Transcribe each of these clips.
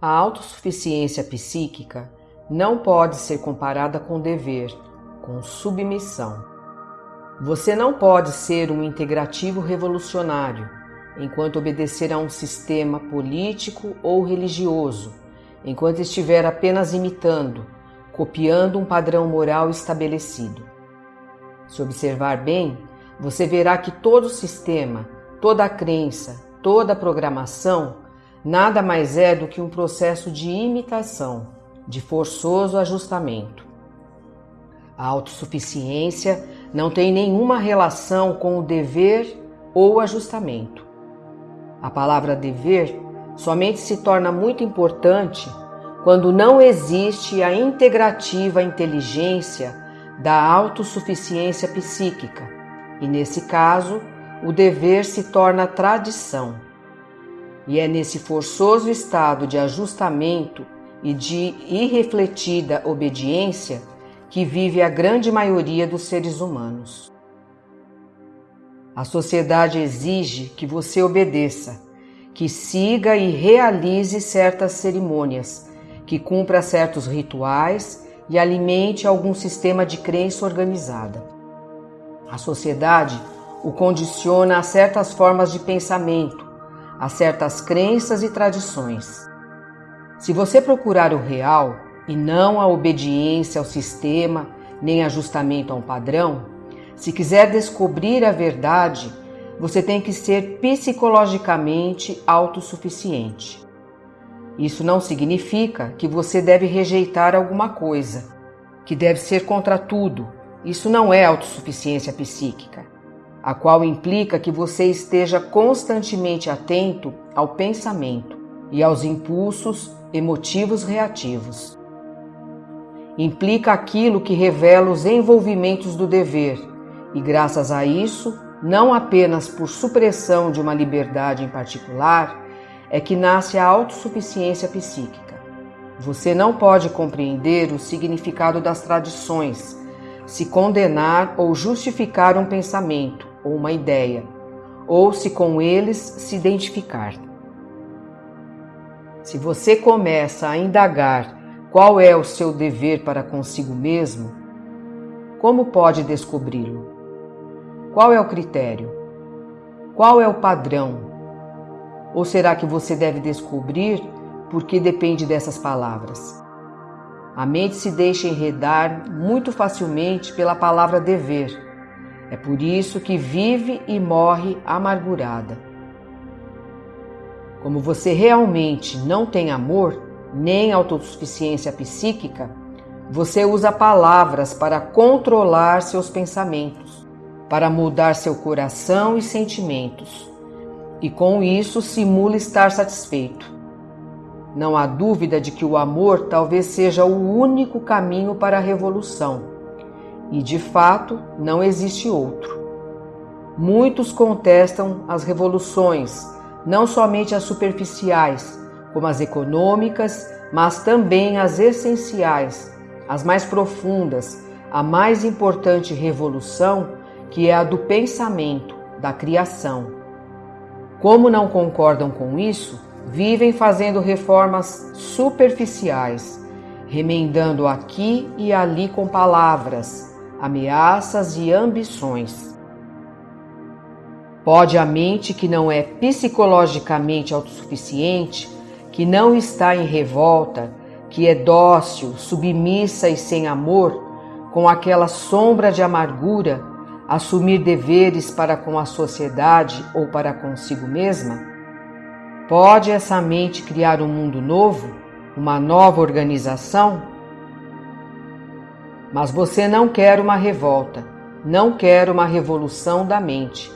A autossuficiência psíquica não pode ser comparada com dever, com submissão. Você não pode ser um integrativo revolucionário enquanto obedecer a um sistema político ou religioso, enquanto estiver apenas imitando, copiando um padrão moral estabelecido. Se observar bem, você verá que todo sistema, toda crença, toda programação nada mais é do que um processo de imitação, de forçoso ajustamento. A autossuficiência não tem nenhuma relação com o dever ou ajustamento. A palavra dever somente se torna muito importante quando não existe a integrativa inteligência da autossuficiência psíquica, e nesse caso, o dever se torna tradição. E é nesse forçoso estado de ajustamento e de irrefletida obediência que vive a grande maioria dos seres humanos. A sociedade exige que você obedeça, que siga e realize certas cerimônias, que cumpra certos rituais e alimente algum sistema de crença organizada. A sociedade o condiciona a certas formas de pensamento, a certas crenças e tradições. Se você procurar o real e não a obediência ao sistema nem ajustamento a um padrão, se quiser descobrir a verdade, você tem que ser psicologicamente autossuficiente. Isso não significa que você deve rejeitar alguma coisa, que deve ser contra tudo. Isso não é autossuficiência psíquica a qual implica que você esteja constantemente atento ao pensamento e aos impulsos emotivos reativos. Implica aquilo que revela os envolvimentos do dever, e graças a isso, não apenas por supressão de uma liberdade em particular, é que nasce a autossuficiência psíquica. Você não pode compreender o significado das tradições, se condenar ou justificar um pensamento, ou uma ideia, ou se com eles se identificar. Se você começa a indagar qual é o seu dever para consigo mesmo, como pode descobri-lo? Qual é o critério? Qual é o padrão? Ou será que você deve descobrir porque depende dessas palavras? A mente se deixa enredar muito facilmente pela palavra dever é por isso que vive e morre amargurada. Como você realmente não tem amor, nem autossuficiência psíquica, você usa palavras para controlar seus pensamentos, para mudar seu coração e sentimentos, e com isso simula estar satisfeito. Não há dúvida de que o amor talvez seja o único caminho para a revolução e de fato não existe outro. Muitos contestam as revoluções, não somente as superficiais, como as econômicas, mas também as essenciais, as mais profundas, a mais importante revolução, que é a do pensamento, da criação. Como não concordam com isso, vivem fazendo reformas superficiais, remendando aqui e ali com palavras, ameaças e ambições. Pode a mente que não é psicologicamente autossuficiente, que não está em revolta, que é dócil, submissa e sem amor, com aquela sombra de amargura, assumir deveres para com a sociedade ou para consigo mesma? Pode essa mente criar um mundo novo, uma nova organização? Mas você não quer uma revolta, não quer uma revolução da mente.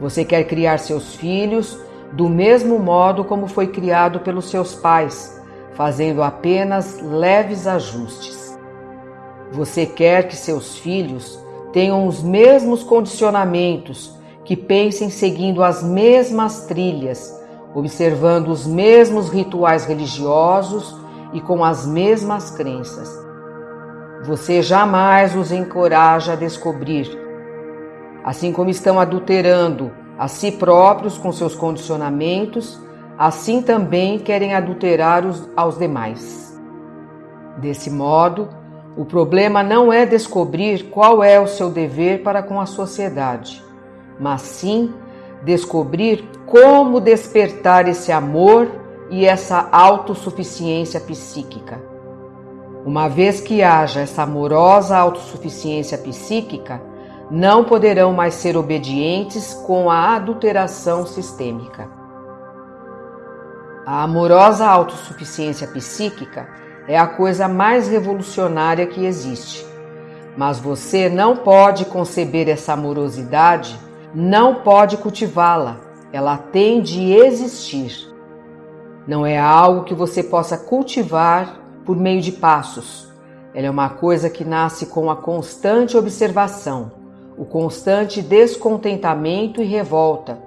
Você quer criar seus filhos do mesmo modo como foi criado pelos seus pais, fazendo apenas leves ajustes. Você quer que seus filhos tenham os mesmos condicionamentos, que pensem seguindo as mesmas trilhas, observando os mesmos rituais religiosos e com as mesmas crenças. você jamais os encoraja a descobrir. Assim como estão adulterando a si próprios com seus condicionamentos, assim também querem adulterar os, aos demais. Desse modo, o problema não é descobrir qual é o seu dever para com a sociedade, mas sim descobrir como despertar esse amor e essa autossuficiência psíquica. Uma vez que haja essa amorosa autossuficiência psíquica, não poderão mais ser obedientes com a adulteração sistêmica. A amorosa autossuficiência psíquica é a coisa mais revolucionária que existe. Mas você não pode conceber essa amorosidade, não pode cultivá-la, ela tem de existir. Não é algo que você possa cultivar por meio de passos. Ela é uma coisa que nasce com a constante observação, o constante descontentamento e revolta,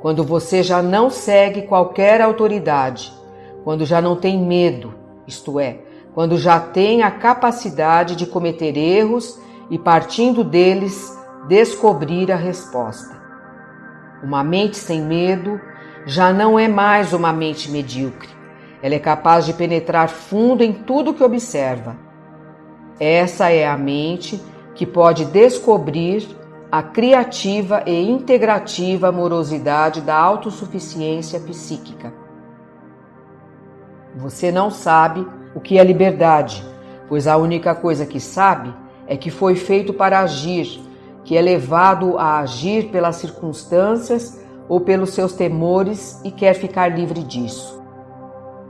quando você já não segue qualquer autoridade, quando já não tem medo, isto é, quando já tem a capacidade de cometer erros e, partindo deles, descobrir a resposta. Uma mente sem medo já não é mais uma mente medíocre. Ela é capaz de penetrar fundo em tudo que observa. Essa é a mente que pode descobrir a criativa e integrativa amorosidade da autossuficiência psíquica. Você não sabe o que é liberdade, pois a única coisa que sabe é que foi feito para agir, que é levado a agir pelas circunstâncias ou pelos seus temores e quer ficar livre disso.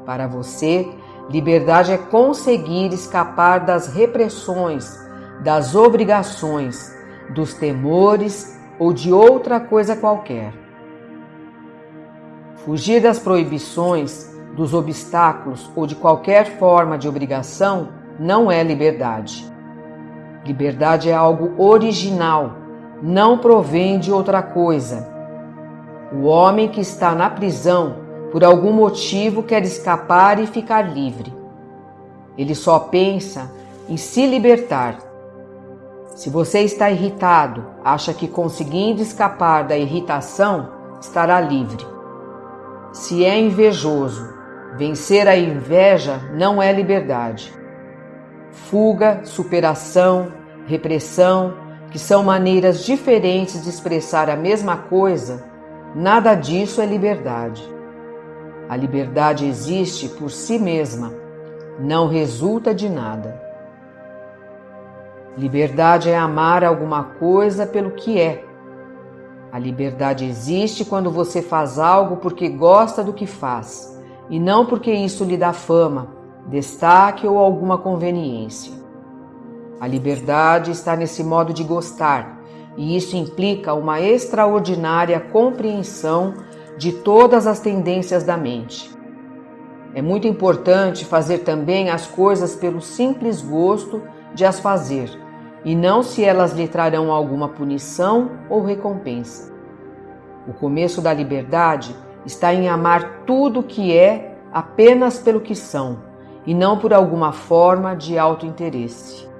Para você, liberdade é conseguir escapar das repressões, das obrigações, dos temores ou de outra coisa qualquer. Fugir das proibições dos obstáculos ou de qualquer forma de obrigação não é liberdade. Liberdade é algo original, não provém de outra coisa. O homem que está na prisão, por algum motivo, quer escapar e ficar livre. Ele só pensa em se libertar. Se você está irritado, acha que conseguindo escapar da irritação, estará livre. Se é invejoso, Vencer a inveja não é liberdade. Fuga, superação, repressão, que são maneiras diferentes de expressar a mesma coisa, nada disso é liberdade. A liberdade existe por si mesma, não resulta de nada. Liberdade é amar alguma coisa pelo que é. A liberdade existe quando você faz algo porque gosta do que faz e não porque isso lhe dá fama, destaque ou alguma conveniência. A liberdade está nesse modo de gostar, e isso implica uma extraordinária compreensão de todas as tendências da mente. É muito importante fazer também as coisas pelo simples gosto de as fazer, e não se elas lhe trarão alguma punição ou recompensa. O começo da liberdade está em amar tudo o que é apenas pelo que são e não por alguma forma de autointeresse.